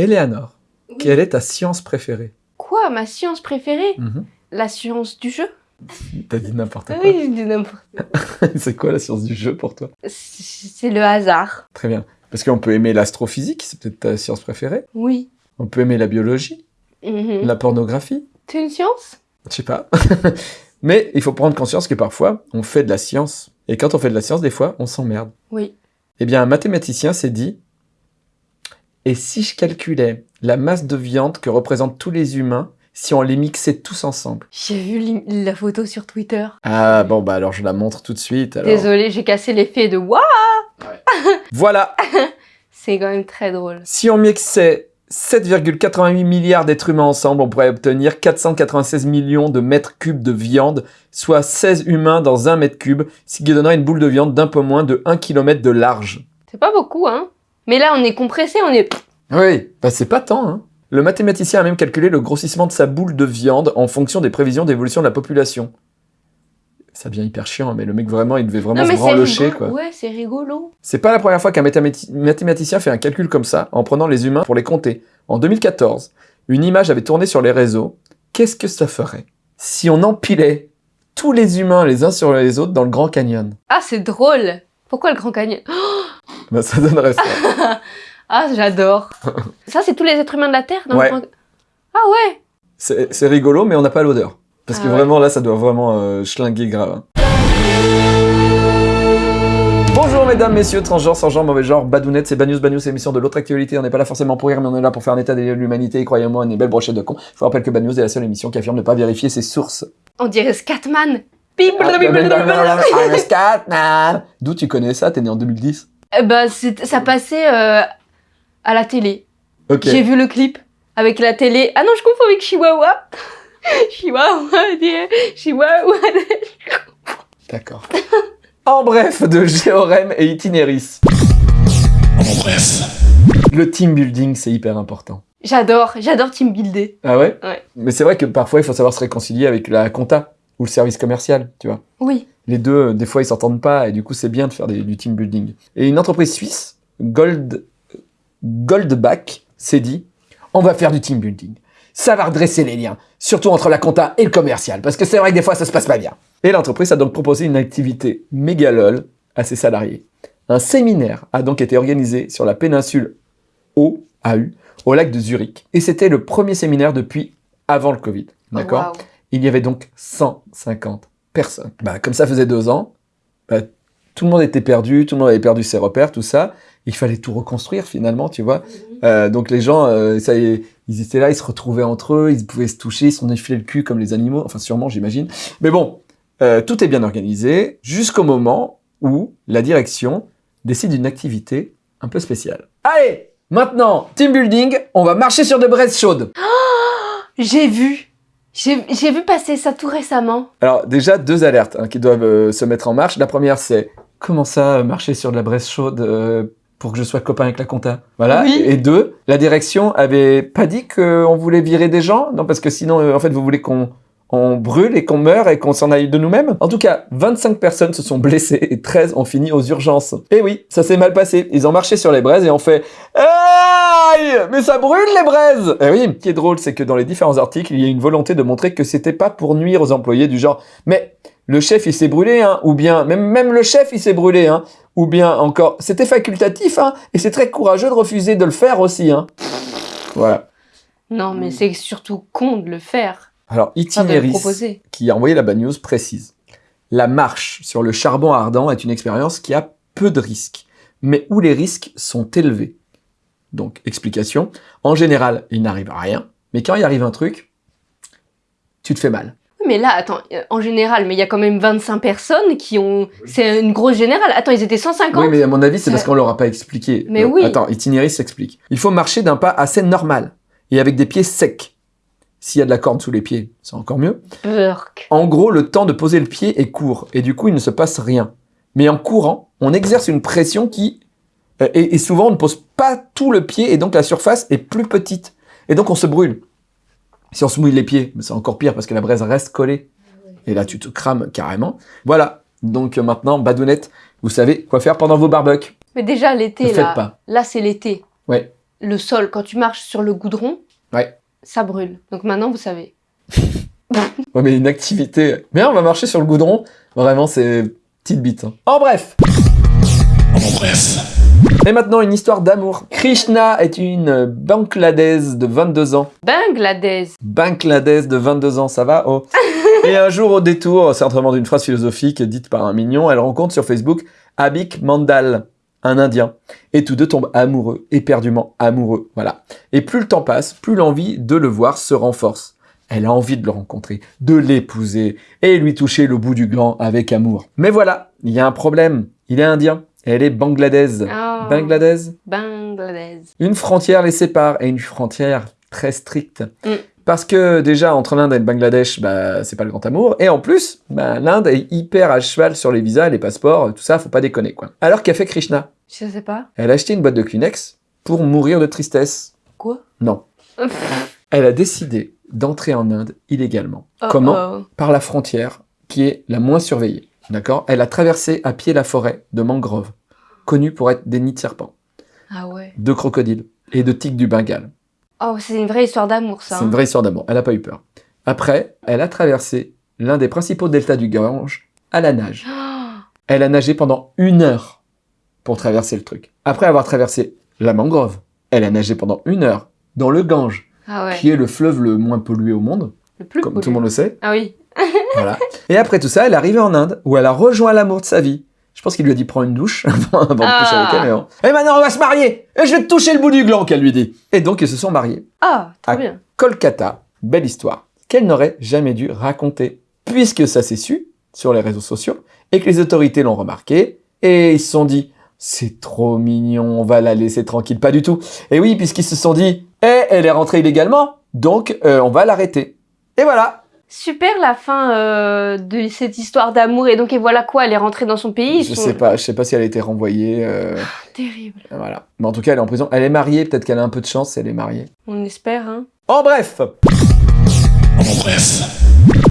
Eleanor, Oui. quelle est ta science préférée? Quoi, ma science préférée? Mhm. La science du jeu? T'as dit n'importe quoi. Oui, je dis n'importe c'est quoi la science du jeu pour toi? C'est c'est le hasard. Très bien. Parce qu'on peut aimer l'astrophysique, c'est peut-être ta science préférée. Oui. On peut aimer la biologie, Mhm. la pornographie, C'est une science? Je sais pas. Mais il faut prendre conscience que parfois, on fait de la science. Et quand on fait de la science, des fois, on s'emmerde. Oui. Eh bien, un mathématicien s'est dit Et si je calculais la masse de viande que représentent tous les humains si on les mixait tous ensemble? J'ai vu la photo sur Twitter. Ah, bon, bah alors je la montre tout de suite. alors. Désolée, j'ai cassé l'effet de waouh Voilà C'est quand même très drôle. Si on mixait 7,88 milliards d'êtres humains ensemble, on pourrait obtenir 496 millions de mètres cubes de viande, soit 16 humains dans un mètre cube, ce qui donnerait une boule de viande d'un peu moins de 1 km de large. C'est pas beaucoup, hein? Mais là, on est compressé, on est... Oui, bah c'est pas tant, hein. Le mathématicien a même calculé le grossissement de sa boule de viande en fonction des prévisions d'évolution de la population. Ça devient hyper chiant, mais le mec vraiment, il devait vraiment non, se branlocher, quoi. Ouais, c'est rigolo. C'est pas la première fois qu'un mathémati- mathématicien fait un calcul comme ça, en prenant les humains pour les compter. En 2014, une image avait tourné sur les réseaux. Qu'est-ce que ça ferait si on empilait tous les humains les uns sur les autres dans le Grand Canyon? Ah, c'est drôle Pourquoi le Grand Canyon? Bah ça donnerait ça. Ah, j'adore Ça, c'est tous les êtres humains de la Terre dans Ouais. Ah ouais C'est rigolo, mais on n'a pas l'odeur. Parce Ah que ouais. vraiment là, ça doit vraiment euh, schlinguer grave. hein. Bonjour mesdames, messieurs, transgenres, sans genre, mauvais genre, badounettes, c'est Bagnous, c'est l'émission de l'autre actualité. On n'est pas là forcément pour rire, mais on est là pour faire un état des lieux de l'humanité. Et croyez-moi, on est belle brochette de cons. Je vous rappelle que Bagnous est la seule émission qui affirme ne pas vérifier ses sources. On dirait Scatman. D'où tu connais ça? T'es né en 2010 Eh ben, c'est- ça passait euh, à la télé. J'ai vu le clip avec la télé. Ah non, je confonds avec Chihuahua. Chihuahua, Chihuahua. D'accord. en bref, de Géorem et Itinéris. En bref. Le team building, c'est hyper important. J'adore, j'adore team builder. Ah ouais? Ouais. Mais c'est vrai que parfois, il faut savoir se réconcilier avec la compta ou le service commercial, tu vois. Oui. Les deux, euh, des fois, ils s'entendent pas et du coup, c'est bien de faire des- du team building. Et une entreprise suisse, Gold, Goldback, s'est dit on va faire du team building. Ça va redresser les liens, surtout entre la compta et le commercial, parce que c'est vrai que des fois, ça se passe pas bien. Et l'entreprise a donc proposé une activité méga lol à ses salariés. Un séminaire a donc été organisé sur la péninsule OAU, au lac de Zurich. Et c'était le premier séminaire depuis avant le Covid. D'accord? Waouh. il y avait donc 150 Bah, comme ça faisait deux ans, bah, tout le monde était perdu, tout le monde avait perdu ses repères, tout ça. Il fallait tout reconstruire finalement, tu vois. Euh, donc les gens, euh, ça y est, ils étaient là, ils se retrouvaient entre eux, ils pouvaient se toucher, ils se effilés le cul comme les animaux, enfin sûrement j'imagine. Mais bon, euh, tout est bien organisé jusqu'au moment où la direction décide d'une activité un peu spéciale. Allez, maintenant, team building, on va marcher sur de braises chaudes. J'ai vu. J'ai vu passer ça tout récemment. Alors déjà deux alertes hein, qui doivent euh, se mettre en marche. La première c'est comment ça euh, marcher sur de la braise chaude euh, pour que je sois copain avec la compta? Voilà. Oui. Et deux, la direction avait pas dit qu'on voulait virer des gens? Non parce que sinon euh, en fait vous voulez qu'on on brûle et qu'on meure et qu'on s'en aille de nous-mêmes. En tout cas, 25 personnes se sont blessées et 13 ont fini aux urgences. Et oui, ça s'est mal passé. Ils ont marché sur les braises et ont fait Aïe Mais ça brûle les braises Et oui, ce qui est drôle, c'est que dans les différents articles, il y a une volonté de montrer que c'était pas pour nuire aux employés du genre Mais le chef il s'est brûlé, hein, ou bien même, même le chef il s'est brûlé, hein, ou bien encore c'était facultatif, hein, et c'est très courageux de refuser de le faire aussi, hein. Voilà. Non, mais c'est surtout con de le faire. Alors Itinéris, qui a envoyé la bad news, précise. La marche sur le charbon ardent est une expérience qui a peu de risques, mais où les risques sont élevés. Donc, explication. En général, il n'arrive rien, mais quand il arrive un truc, tu te fais mal. Oui, Mais là, attends, euh, en général, mais il y a quand même 25 personnes qui ont. C'est une grosse générale. Attends, ils étaient 150 Oui, mais à mon avis, c'est parce qu'on leur a pas expliqué. Mais Euh, oui. Attends, Itinéris s'explique. Il faut marcher d'un pas assez normal et avec des pieds secs. S'il y a de la corde sous les pieds, c'est encore mieux. Burk. En gros, le temps de poser le pied est court et du coup, il ne se passe rien. Mais en courant, on exerce une pression qui euh, et, et souvent on ne pose pas tout le pied et donc la surface est plus petite et donc on se brûle. Si on se mouille les pieds, c'est encore pire parce que la braise reste collée et là tu te crames carrément. Voilà. Donc euh, maintenant, badounette, vous savez quoi faire pendant vos barbecues. Mais déjà, Ne l'été, faites là. pas. Là, c'est l'été. Ouais. le sol, quand tu marches sur le goudron, Ouais. Ça brûle. Donc maintenant, vous savez. Ouais, mais une activité. Mais on va marcher sur le goudron. Vraiment, c'est petite bite. hein. En bref. En bref. Et maintenant, une histoire d'amour. Krishna est une Bangladesh de 22 ans. Bangladesh. Bangladesh de 22 ans, ça va? Oh. Et un jour, au détour, certainement d'une phrase philosophique dite par un mignon, elle rencontre sur Facebook Abik Mandal, un Indien. Et tous deux tombent amoureux, éperdument amoureux. Voilà. Et plus le temps passe, plus l'envie de le voir se renforce. Elle a envie de le rencontrer, de l'épouser et lui toucher le bout du gland avec amour. Mais voilà, il y a un problème. Il est indien. Elle est bangladaise. Ah. Bangladesh Bangladesh. une frontière les sépare, et une frontière très stricte. Mm. Parce que déjà, entre l'Inde et le Bangladesh, bah, c'est pas le grand amour. Et en plus, bah, l'Inde est hyper à cheval sur les visas, les passeports, tout ça, faut pas déconner, quoi. Alors qu'a fait Krishna? Je sais pas. Elle a acheté une boîte de Kleenex pour mourir de tristesse. Quoi? Non. Elle a décidé d'entrer en Inde illégalement. Oh, Comment? oh. Par la frontière qui est la moins surveillée. D'accord? Elle a traversé à pied la forêt de mangroves, connue pour être des nids de serpents, Ah ouais. de crocodiles et de tigres du Bengale. Oh, c'est une vraie histoire d'amour, ça. C'est une vraie histoire d'amour. Elle n'a pas eu peur. Après, elle a traversé l'un des principaux deltas du Gange à la nage. Elle a nagé pendant une heure pour traverser le truc. Après avoir traversé la mangrove, elle a nagé pendant une heure dans le Gange, Ah ouais. qui est le fleuve le moins pollué au monde, Le plus comme tout le monde le sait. Ah oui. Voilà. Et après tout ça, elle est arrivée en Inde, où elle a rejoint l'amour de sa vie. Je pense qu'il lui a dit prends une douche avant, de Ah. coucher avec elle. mais bon. Et maintenant, on va se marier Et je vais te toucher le bout du gland, qu'elle lui dit. Et donc, ils se sont mariés. Ah, Ah. bien. Kolkata, belle histoire, qu'elle n'aurait jamais dû raconter, puisque ça s'est su sur les réseaux sociaux, et que les autorités l'ont remarqué, et ils se sont dit, c'est trop mignon, on va la laisser tranquille, pas du tout. Et oui, puisqu'ils se sont dit, eh, elle est rentrée illégalement, donc euh, on va l'arrêter. Et voilà, Super la fin euh, de cette histoire d'amour. Et donc, et voilà quoi, elle est rentrée dans son pays. je sont- sais pas, je sais pas si elle a été renvoyée, euh, Terrible. voilà. Mais en tout cas, elle est en prison, elle est mariée, peut-être qu'elle a un peu de chance, elle est mariée. On espère, hein. En bref, En bref.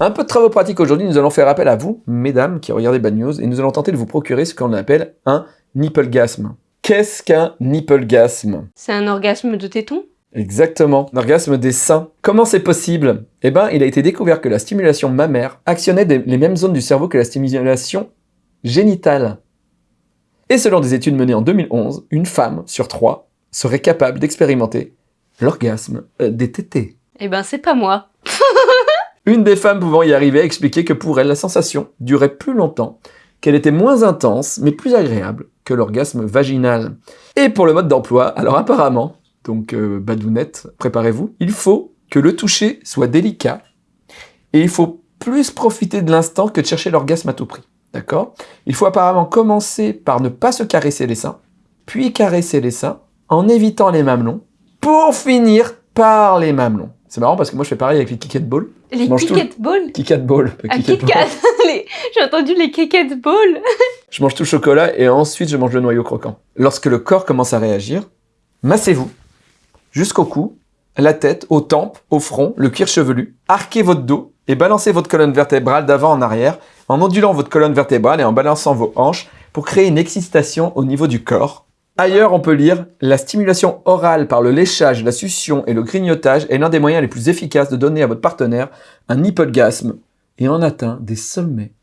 Un peu de travaux pratiques aujourd'hui, nous allons faire appel à vous, mesdames, qui regardez Bad News, et nous allons tenter de vous procurer ce qu'on appelle un nipplegasme. Qu'est-ce qu'un nipplegasme? C'est un orgasme de téton Exactement, un orgasme des seins. Comment c'est possible? Eh ben, il a été découvert que la stimulation mammaire actionnait des- les mêmes zones du cerveau que la stimulation génitale. Et selon des études menées en 2011, une femme sur trois serait capable d'expérimenter l'orgasme euh, des tétés. Eh ben, c'est pas moi. Une des femmes pouvant y arriver a expliqué que pour elle, la sensation durait plus longtemps, qu'elle était moins intense, mais plus agréable que l'orgasme vaginal. Et pour le mode d'emploi, alors apparemment, donc euh, badounette, préparez-vous, il faut que le toucher soit délicat, et il faut plus profiter de l'instant que de chercher l'orgasme à tout prix. D'accord? Il faut apparemment commencer par ne pas se caresser les seins, puis caresser les seins, en évitant les mamelons, pour finir par les mamelons. C'est marrant parce que moi je fais pareil avec les kick ball. Les. Kit Balls Kit Ball? pas Ah, Kit Kit Ball. Kat Les- J'ai entendu les Kit Balls Je mange tout le chocolat et ensuite je mange le noyau croquant. Lorsque le corps commence à réagir, massez-vous jusqu'au cou, la tête, aux tempes, au front, le cuir chevelu. Arquez votre dos et balancez votre colonne vertébrale d'avant en arrière en ondulant votre colonne vertébrale et en balançant vos hanches pour créer une excitation au niveau du corps. Ailleurs, on peut lire La stimulation orale par le léchage, la succion et le grignotage est l'un des moyens les plus efficaces de donner à votre partenaire un hypolgasme et en atteint des sommets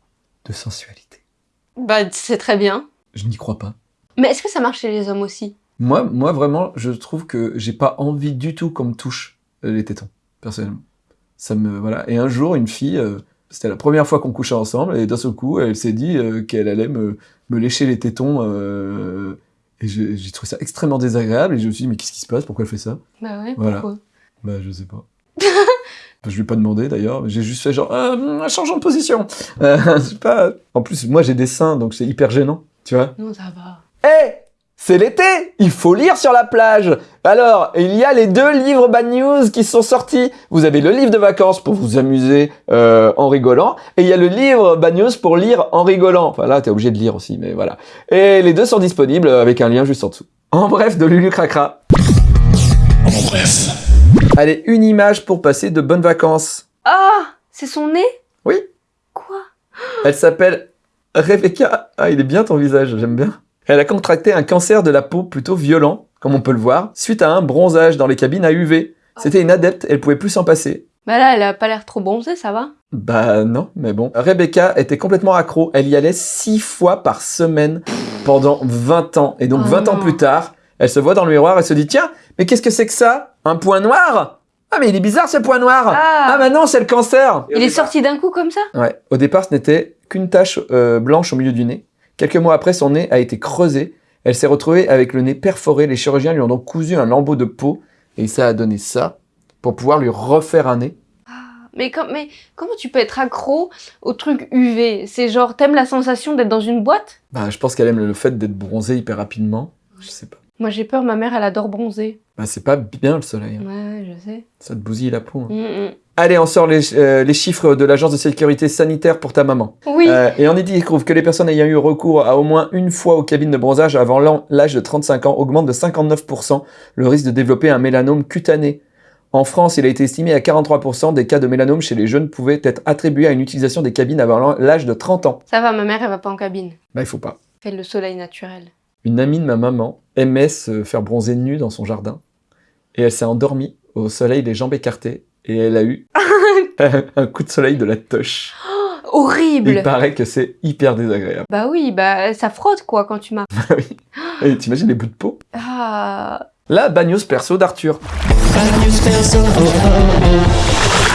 de sensualité. Bah, c'est très bien. Je n'y crois pas. Mais est-ce que ça marche chez les hommes aussi? Moi, moi vraiment, je trouve que j'ai pas envie du tout qu'on me touche euh, les tétons, personnellement. Ça me voilà. Et un jour, une fille, euh, c'était la première fois qu'on couchait ensemble, et d'un seul coup, elle s'est dit euh, qu'elle allait me, me lécher les tétons. euh, et j'ai trouvé ça extrêmement désagréable. Et je me suis dit, mais qu'est-ce qui se passe? Pourquoi elle fait ça? Bah ouais, Voilà. pourquoi? Bah, je sais pas. Je lui ai pas demandé d'ailleurs, j'ai juste fait genre, euh, changeons de position. Euh, pas. En plus, moi j'ai des seins, donc c'est hyper gênant, tu vois. Non, ça va. Eh C'est l'été Il faut lire sur la plage Alors, il y a les deux livres Bad News qui sont sortis. Vous avez le livre de vacances pour vous amuser euh, en rigolant, et il y a le livre Bad News pour lire en rigolant. Enfin là, t'es obligé de lire aussi, mais voilà. Et les deux sont disponibles avec un lien juste en dessous. En bref, de Lulu Cracra. En bref. Allez, une image pour passer de bonnes vacances. Ah C'est son nez? Oui. Quoi? Elle s'appelle Rebecca. Ah, il est bien ton visage, j'aime bien. Elle a contracté un cancer de la peau plutôt violent comme on peut le voir, suite à un bronzage dans les cabines à UV. C'était une adepte, elle pouvait plus s'en passer. Bah là, elle a pas l'air trop bronzée, ça va Bah non, mais bon. Rebecca était complètement accro. Elle y allait six fois par semaine pendant 20 ans. Et donc Oh 20 ans plus tard, elle se voit dans le miroir et se dit Tiens, mais qu'est-ce que c'est que ça? Un point noir Ah, mais il est bizarre ce point noir Ah. bah non, c'est le cancer Il est sorti d'un coup comme ça? Ouais. Au départ, ce n'était qu'une tache euh, blanche au milieu du nez. Quelques mois après, son nez a été creusé. Elle s'est retrouvée avec le nez perforé. Les chirurgiens lui ont donc cousu un lambeau de peau. Et ça a donné ça pour pouvoir lui refaire un nez. mais, com- mais comment tu peux être accro au truc UV C'est genre, t'aimes la sensation d'être dans une boîte? Bah, je pense qu'elle aime le fait d'être bronzée hyper rapidement. Je sais pas. Moi j'ai peur, ma mère elle adore bronzer. Bah, c'est pas bien le soleil. hein. Ouais, je sais. Ça te bousille la peau. hein. Mm, mm. Allez, on sort les, euh, les chiffres de l'Agence de sécurité sanitaire pour ta maman. Oui, Euh, et on y trouve que les personnes ayant eu recours à au moins une fois aux cabines de bronzage avant l'âge de 35 ans augmentent de 59% le risque de développer un mélanome cutané. En France, il a été estimé à 43% des cas de mélanome chez les jeunes pouvaient être attribués à une utilisation des cabines avant l'âge de 30 ans. ça va, ma mère elle va pas en cabine. Bah, il faut pas. Fait le soleil naturel. Une amie de ma maman aimait se faire bronzer nue dans son jardin. Et elle s'est endormie au soleil, les jambes écartées. Et elle a eu un coup de soleil de la toche. Horrible Il paraît que c'est hyper désagréable. Bah oui, bah ça frotte quoi quand tu m'as... Et t'imagines les bouts de peau? Ah... La bagnos perso d'Arthur.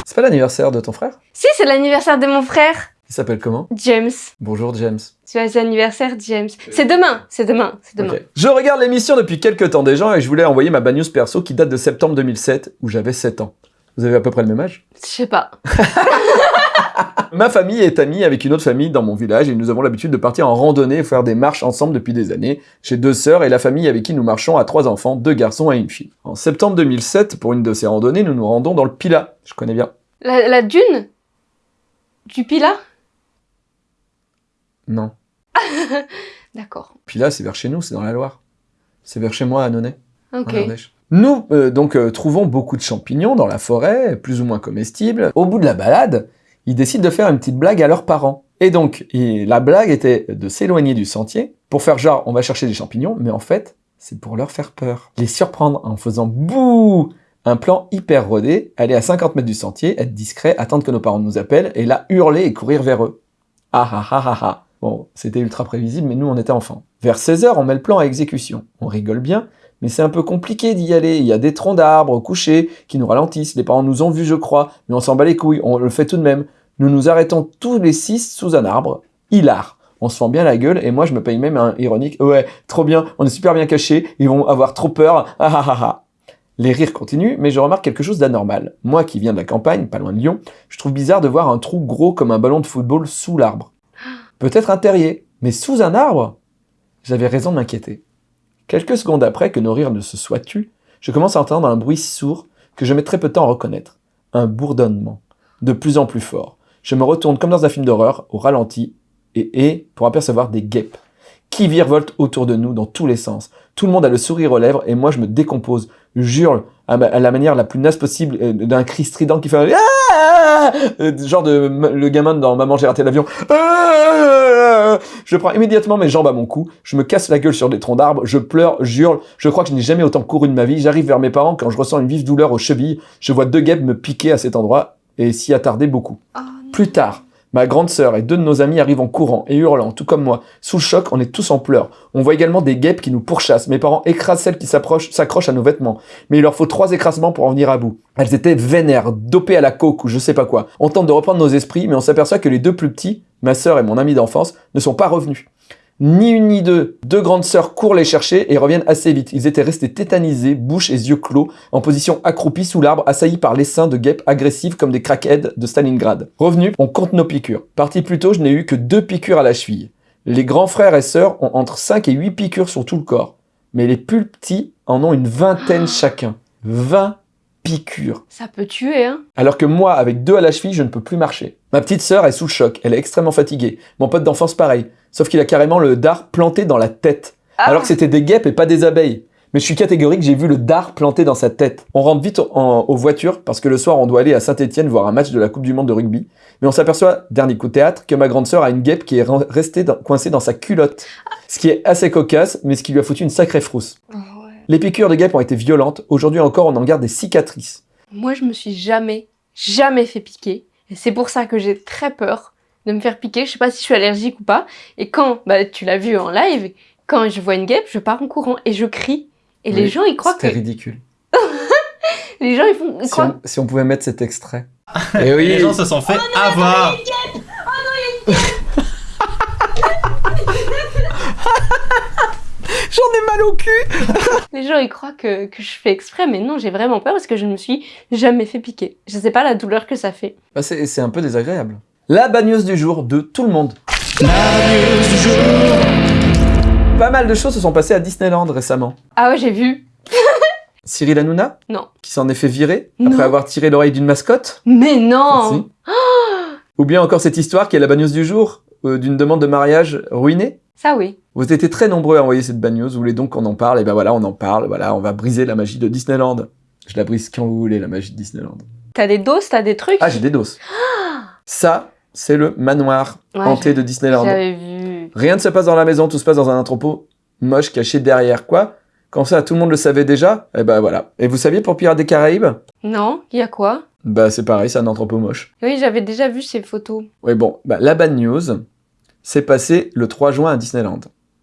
C'est pas l'anniversaire de ton frère? Si, c'est l'anniversaire de mon frère, Il s'appelle comment? James. Bonjour James. C'est l'anniversaire James. C'est demain, c'est demain, c'est demain. Je regarde l'émission depuis quelques temps déjà et je voulais envoyer ma bagnos perso qui date de septembre 2007 où j'avais 7 ans. Vous avez à peu près le même âge? Je sais pas. Ma famille est amie avec une autre famille dans mon village et nous avons l'habitude de partir en randonnée et faire des marches ensemble depuis des années. J'ai deux sœurs et la famille avec qui nous marchons a trois enfants, deux garçons et une fille. En septembre 2007, pour une de ces randonnées, nous nous rendons dans le Pila. Je connais bien. La, la dune? Du Pila? Non. D'accord. Pila, c'est vers chez nous, c'est dans la Loire. C'est vers chez moi à Nonay. Ok. en Ardèche. Nous, euh, donc, euh, trouvons beaucoup de champignons dans la forêt, plus ou moins comestibles. Au bout de la balade, ils décident de faire une petite blague à leurs parents. Et donc, la blague était de s'éloigner du sentier pour faire genre, on va chercher des champignons, mais en fait, c'est pour leur faire peur. Les surprendre en faisant bouh un plan hyper rodé, aller à 50 mètres du sentier, être discret, attendre que nos parents nous appellent, et là, hurler et courir vers eux. Ah ah ah ah ah. Bon, c'était ultra prévisible, mais nous, on était enfants. Vers 16h, on met le plan à exécution. On rigole bien, mais c'est un peu compliqué d'y aller. Il y a des troncs d'arbres couchés qui nous ralentissent. Les parents nous ont vus, je crois, mais on s'en bat les couilles. On le fait tout de même. Nous nous arrêtons tous les six sous un arbre. Hilar. On se fend bien la gueule et moi je me paye même un ironique. Ouais, trop bien, on est super bien cachés, ils vont avoir trop peur. Ah ah ah ah. Les rires continuent, mais je remarque quelque chose d'anormal. Moi qui viens de la campagne, pas loin de Lyon, je trouve bizarre de voir un trou gros comme un ballon de football sous l'arbre. Peut-être un terrier, mais sous un arbre? J'avais raison de m'inquiéter. Quelques secondes après que nos rires ne se soient tus, je commence à entendre un bruit sourd que je mets très peu de temps à reconnaître. Un bourdonnement, de plus en plus fort. Je me retourne comme dans un film d'horreur, au ralenti, et, et pour apercevoir des guêpes qui virevoltent autour de nous dans tous les sens. Tout le monde a le sourire aux lèvres et moi je me décompose, hurle à, la manière la plus naze possible euh, d'un cri strident qui fait un Ah Euh, genre de le gamin dans Maman j'ai raté l'avion. Ah Je prends immédiatement mes jambes à mon cou, je me casse la gueule sur des troncs d'arbres, je pleure, j'hurle, je crois que je n'ai jamais autant couru de ma vie, j'arrive vers mes parents quand je ressens une vive douleur aux chevilles, je vois deux guêpes me piquer à cet endroit et s'y attarder beaucoup. Oh. Plus tard, ma grande sœur et deux de nos amis arrivent en courant et hurlant, tout comme moi. Sous le choc, on est tous en pleurs. On voit également des guêpes qui nous pourchassent. Mes parents écrasent celles qui s'accrochent à nos vêtements. Mais il leur faut trois écrasements pour en venir à bout. Elles étaient vénères, dopées à la coke ou je sais pas quoi. On tente de reprendre nos esprits, mais on s'aperçoit que les deux plus petits, ma sœur et mon ami d'enfance, ne sont pas revenus. Ni une ni deux, deux grandes sœurs courent les chercher et reviennent assez vite. Ils étaient restés tétanisés, bouche et yeux clos, en position accroupie sous l'arbre, assaillis par l'essaim de guêpes agressives comme des crackheads de Stalingrad. Revenus, on compte nos piqûres. Parti plus tôt, je n'ai eu que deux piqûres à la cheville. Les grands frères et sœurs ont entre 5 et 8 piqûres sur tout le corps. Mais les plus petits en ont une vingtaine chacun. 20 piqûres. Ça peut tuer, hein Alors que moi, avec deux à la cheville, je ne peux plus marcher. Ma petite sœur est sous le choc, elle est extrêmement fatiguée. Mon pote d'enfance pareil, sauf qu'il a carrément le dard planté dans la tête. Ah. Alors que c'était des guêpes et pas des abeilles. Mais je suis catégorique, j'ai vu le dard planté dans sa tête. On rentre vite en- aux voitures parce que le soir on doit aller à Saint-Etienne voir un match de la Coupe du Monde de rugby. Mais on s'aperçoit, dernier coup de théâtre, que ma grande sœur a une guêpe qui est restée dans- coincée dans sa culotte. Ce qui est assez cocasse, mais ce qui lui a foutu une sacrée frousse. Oh, ouais. Les piqûres de guêpes ont été violentes. Aujourd'hui encore, on en garde des cicatrices. Moi, je me suis jamais, jamais fait piquer. Et c'est pour ça que j'ai très peur de me faire piquer. Je sais pas si je suis allergique ou pas. Et quand, bah, tu l'as vu en live, quand je vois une guêpe, je pars en courant et je crie. Et les gens, ils croient que. C'était ridicule. Les gens, ils font. Ils Si croient... on, si on pouvait mettre cet extrait. Et oui, Les gens se sont fait avoir. j'en ai mal au cul. Les gens, ils croient que, que je fais exprès. Mais non, j'ai vraiment peur parce que je ne me suis jamais fait piquer. Je sais pas la douleur que ça fait. Bah, c'est c'est un peu désagréable. La bagneuse du jour de tout le monde. Pas mal de choses se sont passées à Disneyland récemment. Ah ouais, j'ai vu. Cyril Hanouna Non. Qui s'en est fait virer Non. après avoir tiré l'oreille d'une mascotte Mais non. Ou bien encore cette histoire qui est la bagneuse du jour euh, d'une demande de mariage ruinée Ça, oui. Vous étiez très nombreux à envoyer cette bagneuse, vous voulez donc qu'on en parle, et ben voilà, on en parle, voilà, on va briser la magie de Disneyland. Je la brise quand vous voulez, la magie de Disneyland. T'as des doses, t'as des trucs? Ah, j'ai des doses. Ça, c'est le manoir Ouais, hanté de Disneyland. J'avais vu. Rien ne se passe dans la maison, tout se passe dans un entrepôt moche caché derrière. Quoi? Quand ça, tout le monde le savait déjà? Et ben voilà. Et vous saviez pour Pirates des Caraïbes? Non, il y a quoi? Bah c'est pareil, c'est un entrepôt moche. Oui, j'avais déjà vu ces photos. Oui, bon, bah, la bad news, c'est passé le 3 juin à Disneyland.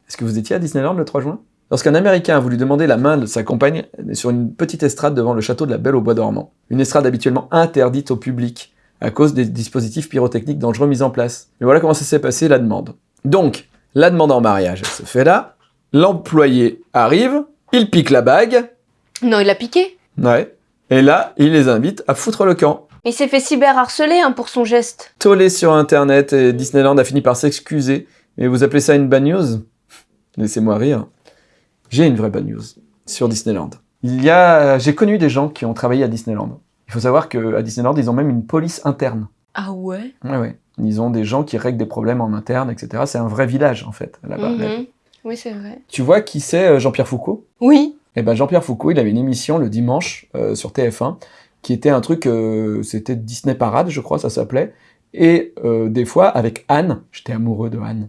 Est-ce que vous étiez à Disneyland le 3 juin? Lorsqu'un Américain a voulu demander la main de sa compagne sur une petite estrade devant le château de la Belle au Bois dormant, une estrade habituellement interdite au public à cause des dispositifs pyrotechniques dangereux mis en place. Et voilà comment ça s'est passé la demande. Donc, la demande en mariage se fait là, l'employé arrive, il pique la bague, Non, il a piqué. ouais, et là, il les invite à foutre le camp. Il s'est fait cyberharceler hein, pour son geste. tollé sur internet et Disneyland a fini par s'excuser. Mais vous appelez ça une bad news? Laissez-moi rire. J'ai une vraie bad news sur Disneyland. Il y a, j'ai connu des gens qui ont travaillé à Disneyland. Il faut savoir qu'à Disneyland, ils ont même une police interne. Ah ouais? Ouais, ouais. Ils ont des gens qui règlent des problèmes en interne, etc. C'est un vrai village, en fait, là-bas. Mhm. Oui, c'est vrai. Tu vois qui c'est euh, Jean-Pierre Foucault? Oui. Eh ben Jean-Pierre Foucault, il avait une émission le dimanche euh, sur TF1 qui était un truc, euh, c'était Disney Parade, je crois, ça s'appelait. Et euh, des fois, avec Anne, j'étais amoureux de Anne,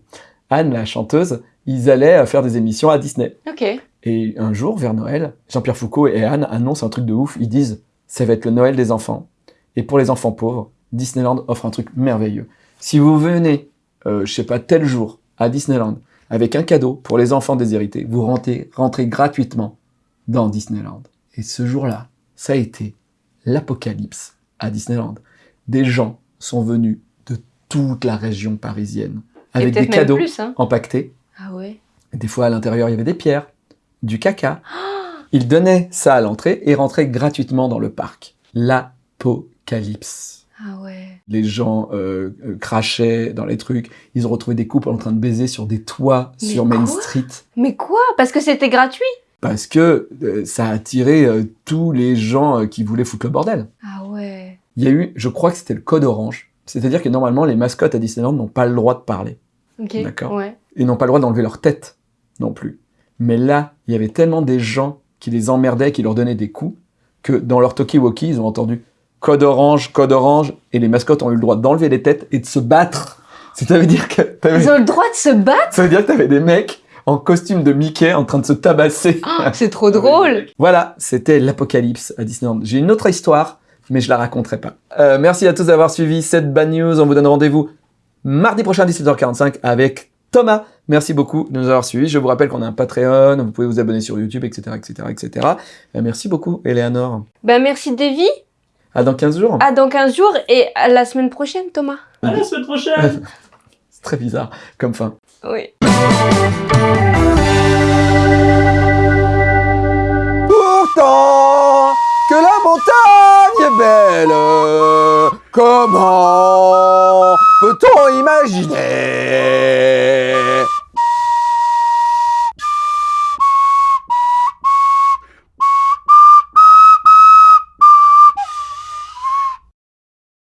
Anne, la chanteuse, ils allaient faire des émissions à Disney. Ok. Et un jour, vers Noël, Jean-Pierre Foucault et Anne annoncent un truc de ouf. Ils disent, ça va être le Noël des enfants. Et pour les enfants pauvres, Disneyland offre un truc merveilleux. Si vous venez, euh, je sais pas, tel jour, à Disneyland, avec un cadeau pour les enfants déshérités, vous rentrez, rentrez gratuitement dans Disneyland. Et ce jour-là, ça a été l'apocalypse à Disneyland. Des gens sont venus de toute la région parisienne avec des cadeaux plus, hein. empaquetés Ah ouais. des fois, à l'intérieur, il y avait des pierres, du caca. Ils donnaient ça à l'entrée et rentraient gratuitement dans le parc. L'apocalypse. Ah ouais. Les gens euh, euh, crachaient dans les trucs. Ils ont retrouvé des couples en train de baiser sur des toits Mais sur Main Street. Mais quoi? Parce que c'était gratuit? Parce que euh, ça a attiré euh, tous les gens qui voulaient foutre le bordel. Ah ouais. Il y a eu, je crois que c'était le code orange. C'est-à-dire que normalement, les mascottes à Disneyland n'ont pas le droit de parler. Ok. D'accord. Ouais. et n'ont pas le droit d'enlever leur tête non plus. Mais là, il y avait tellement des gens qui les emmerdaient, qui leur donnaient des coups, que dans leur talkie-walkie, ils ont entendu code orange, code orange, et les mascottes ont eu le droit d'enlever les têtes et de se battre. Ça veut dire que Ils ont le droit de se battre? Ça veut dire que t'avais des mecs en costume de Mickey en train de se tabasser. Ah, C'est trop drôle Voilà, c'était l'apocalypse à Disneyland. J'ai une autre histoire, mais je la raconterai pas. Euh, merci à tous d'avoir suivi cette bad news. On vous donne rendez-vous mardi prochain à 17h45 avec Thomas. Merci beaucoup de nous avoir suivis. Je vous rappelle qu'on a un Patreon, vous pouvez vous abonner sur YouTube, etc., etc., etc. Merci beaucoup, Eleanor. Ben merci Davy. À dans 15 jours. À dans 15 jours et à la semaine prochaine Thomas. À la semaine prochaine C'est très bizarre comme fin. Oui. Pourtant que la montagne est belle, comment peut-on imaginer